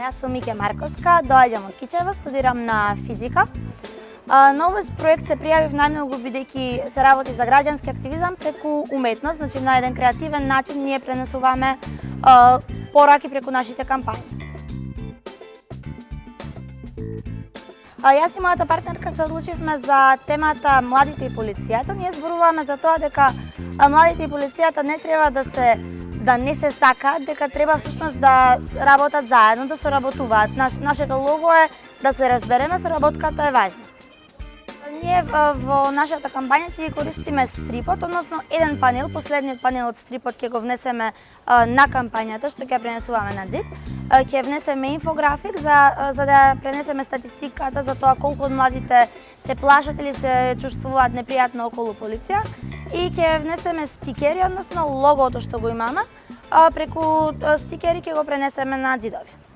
Јас сум Мике Марковска, доаѓам од Кичево, студирам на физика. На овој проект се пријавив најмногу бидејќи се работи за граѓански активизам преку уметност, значи на еден креативен начин ние пренесуваме пораки преку нашите кампањи. Јас и мојата партнерка се одлучивме за темата младите и полицијата. Ние зборуваме за тоа дека младите и полицијата не треба да се да не се сакаат, дека треба всушност да работат заедно, да се работуваат. Наш, нашето лого е да се разбереме, соработката е важна. Ние во нашата кампања ќе ги користиме стрипот, односно еден панел, последниот панел од стрипот ќе го внесеме на кампањата што ќе пренесуваме на ЗИД. Ќе внесеме инфографик за за да пренесеме статистиката за тоа колку од младите се плашат или се чувствуваат непријатно околу полиција и ќе внесеме стикери, односно логото што го имаме, преку стикери ќе го пренесеме на ѕидови.